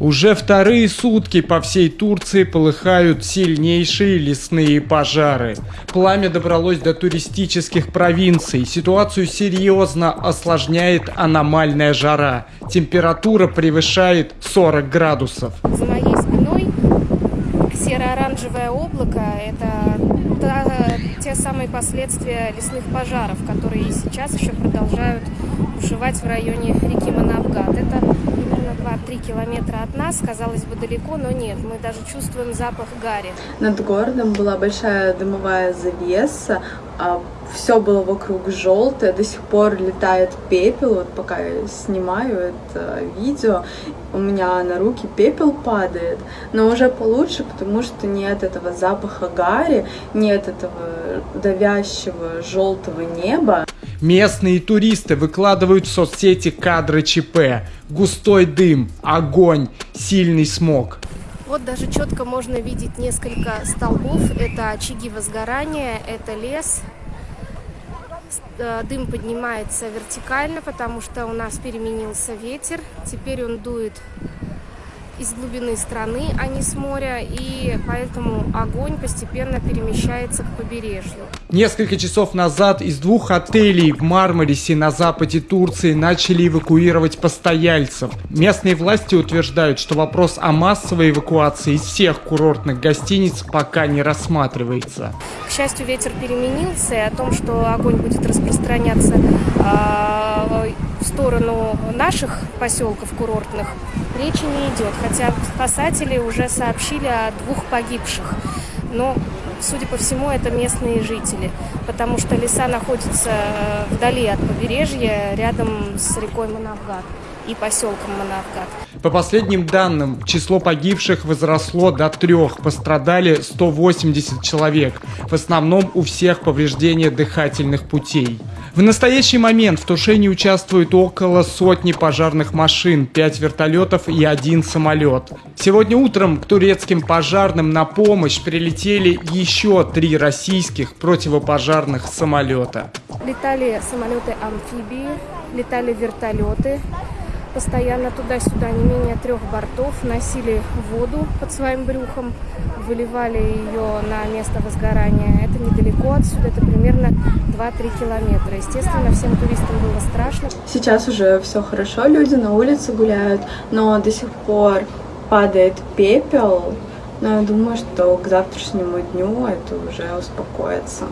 Уже вторые сутки по всей Турции полыхают сильнейшие лесные пожары. Пламя добралось до туристических провинций. Ситуацию серьезно осложняет аномальная жара. Температура превышает 40 градусов. За моей спиной серо-оранжевое облако – это те самые последствия лесных пожаров, которые и сейчас еще продолжают бушевать в районе реки Манавгат. Это примерно 2-3 километра от нас, казалось бы, далеко, но нет, мы даже чувствуем запах гари. Над городом была большая дымовая завеса, все было вокруг желтое, до сих пор летает пепел, вот пока я снимаю это видео, у меня на руки пепел падает, но уже получше, потому что нет этого запаха гари, нет этого давящего желтого неба. Местные туристы выкладывают в соцсети кадры ЧП. Густой дым, огонь, сильный смог. Вот даже четко можно видеть несколько столбов. Это очаги возгорания, это лес. Э, Дым поднимается вертикально, потому что у нас переменился ветер. Теперь он дует из глубины страны, а не с моря, и поэтому огонь постепенно перемещается к побережью. Несколько часов назад из двух отелей в Мармарисе на западе Турции начали эвакуировать постояльцев. Местные власти утверждают, что вопрос о массовой эвакуации из всех курортных гостиниц пока не рассматривается. К счастью, ветер переменился, и о том, что огонь будет распространяться в сторону наших поселков курортных, речи не идет. Хотя спасатели уже сообщили о двух погибших. Но, судя по всему, это местные жители, потому что леса находятся э, вдали от побережья, рядом с рекой Манавгат и поселком Манавгат. По последним данным, число погибших возросло до трех, пострадали 180 человек. В основном у всех повреждения дыхательных путей. В настоящий момент в тушении участвует около сотни пожарных машин, 5 вертолетов и один самолет. Сегодня утром к турецким пожарным на помощь прилетели еще три российских противопожарных самолета. Летали самолеты-амфибии, летали вертолеты, постоянно туда-сюда не менее трех бортов, носили воду под своим брюхом, выливали ее на место возгорания. Это недалеко отсюда, это примерно 2-3 километра. Естественно, всем туристам было страшно. Сейчас уже все хорошо, люди на улице гуляют, но до сих пор падает пепел, но я думаю, что к завтрашнему дню это уже успокоится.